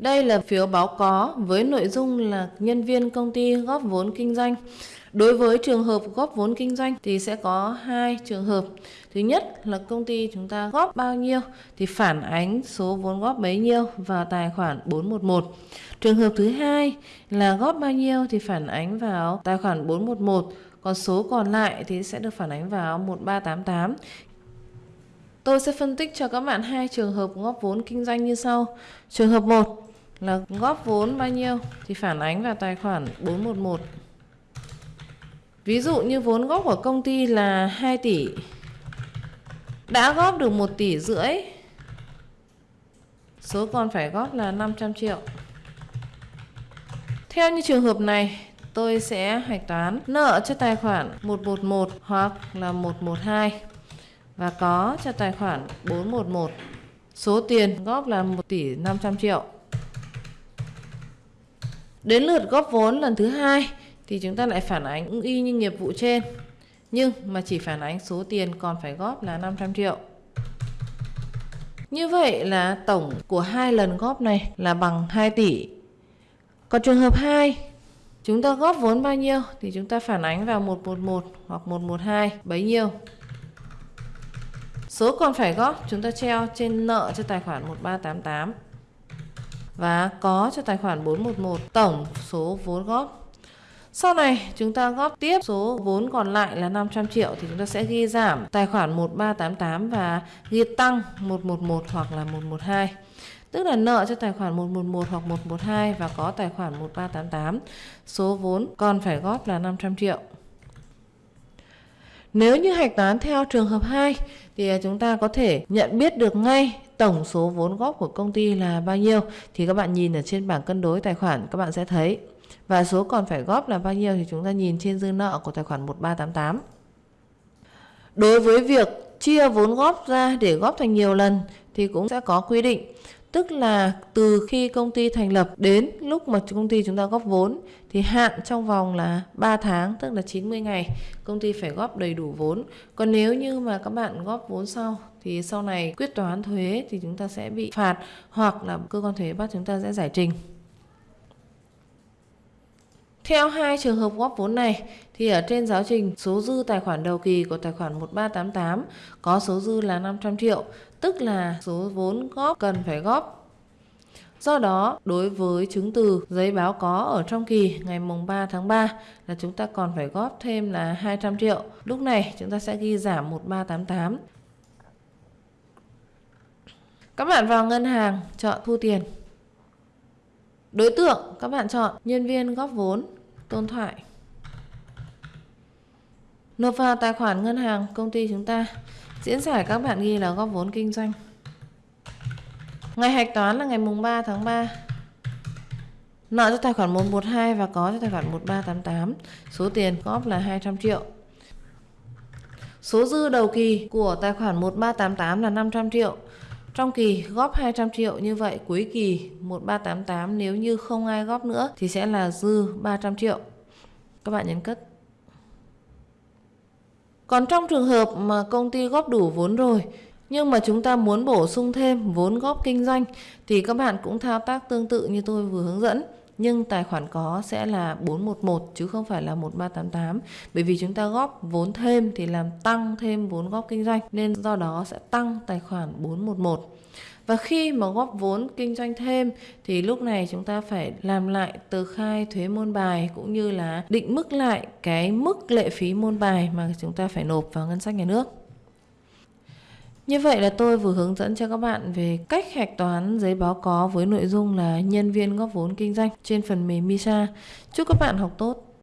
Đây là phiếu báo có với nội dung là nhân viên công ty góp vốn kinh doanh. Đối với trường hợp góp vốn kinh doanh thì sẽ có hai trường hợp. Thứ nhất là công ty chúng ta góp bao nhiêu thì phản ánh số vốn góp bấy nhiêu vào tài khoản 411. Trường hợp thứ hai là góp bao nhiêu thì phản ánh vào tài khoản 411, còn số còn lại thì sẽ được phản ánh vào 1388. Tôi sẽ phân tích cho các bạn hai trường hợp góp vốn kinh doanh như sau. Trường hợp 1 là góp vốn bao nhiêu? Thì phản ánh vào tài khoản 411. Ví dụ như vốn góp của công ty là 2 tỷ. Đã góp được 1 tỷ rưỡi. Số còn phải góp là 500 triệu. Theo như trường hợp này, tôi sẽ hạch toán nợ cho tài khoản 111 hoặc là 112 và có cho tài khoản 411 số tiền góp là 1 tỷ 500 triệu đến lượt góp vốn lần thứ hai thì chúng ta lại phản ánh y như nghiệp vụ trên nhưng mà chỉ phản ánh số tiền còn phải góp là 500 triệu. Như vậy là tổng của hai lần góp này là bằng 2 tỷ. Còn trường hợp 2, chúng ta góp vốn bao nhiêu thì chúng ta phản ánh vào 111 hoặc 112 bấy nhiêu. Số còn phải góp chúng ta treo trên nợ cho tài khoản 1388 và có cho tài khoản 411 tổng số vốn góp sau này, chúng ta góp tiếp số vốn còn lại là 500 triệu thì chúng ta sẽ ghi giảm tài khoản 1388 và ghi tăng 111 hoặc là 112. Tức là nợ cho tài khoản 111 hoặc 112 và có tài khoản 1388. Số vốn còn phải góp là 500 triệu. Nếu như hạch toán theo trường hợp 2 thì à, chúng ta có thể nhận biết được ngay tổng số vốn góp của công ty là bao nhiêu thì các bạn nhìn ở trên bảng cân đối tài khoản, các bạn sẽ thấy và số còn phải góp là bao nhiêu thì chúng ta nhìn trên dư nợ của tài khoản 1388. Đối với việc chia vốn góp ra để góp thành nhiều lần thì cũng sẽ có quy định. Tức là từ khi công ty thành lập đến lúc mà công ty chúng ta góp vốn, thì hạn trong vòng là 3 tháng, tức là 90 ngày, công ty phải góp đầy đủ vốn. Còn nếu như mà các bạn góp vốn sau, thì sau này quyết toán thuế thì chúng ta sẽ bị phạt hoặc là cơ quan thuế bắt chúng ta sẽ giải trình. Theo hai trường hợp góp vốn này thì ở trên giáo trình số dư tài khoản đầu kỳ của tài khoản 1388 có số dư là 500 triệu, tức là số vốn góp cần phải góp. Do đó, đối với chứng từ giấy báo có ở trong kỳ ngày mùng 3 tháng 3 là chúng ta còn phải góp thêm là 200 triệu. Lúc này chúng ta sẽ ghi giảm 1388. Các bạn vào ngân hàng chọn thu tiền. Đối tượng các bạn chọn nhân viên góp vốn Tôn Thoại. Nộp vào tài khoản ngân hàng công ty chúng ta, Diễn giải các bạn ghi là góp vốn kinh doanh. Ngày hạch toán là ngày mùng 3 tháng 3 Nợ cho tài khoản 112 và có cho tài khoản 1388 Số tiền góp là 200 triệu. Số dư đầu kỳ của tài khoản 1388 là 500 triệu trong kỳ góp 200 triệu như vậy, cuối kỳ 1388 nếu như không ai góp nữa thì sẽ là dư 300 triệu. Các bạn nhấn cất. Còn trong trường hợp mà công ty góp đủ vốn rồi, nhưng mà chúng ta muốn bổ sung thêm vốn góp kinh doanh, thì các bạn cũng thao tác tương tự như tôi vừa hướng dẫn nhưng tài khoản có sẽ là 411 chứ không phải là 1388 bởi vì chúng ta góp vốn thêm thì làm tăng thêm vốn góp kinh doanh, nên do đó sẽ tăng tài khoản 411 và khi mà góp vốn kinh doanh thêm thì lúc này chúng ta phải làm lại tờ khai thuế môn bài cũng như là định mức lại cái mức lệ phí môn bài mà chúng ta phải nộp vào ngân sách nhà nước. Như vậy là tôi vừa hướng dẫn cho các bạn về cách hạch toán giấy báo có với nội dung là nhân viên góp vốn kinh doanh trên phần mềm MISA. Chúc các bạn học tốt.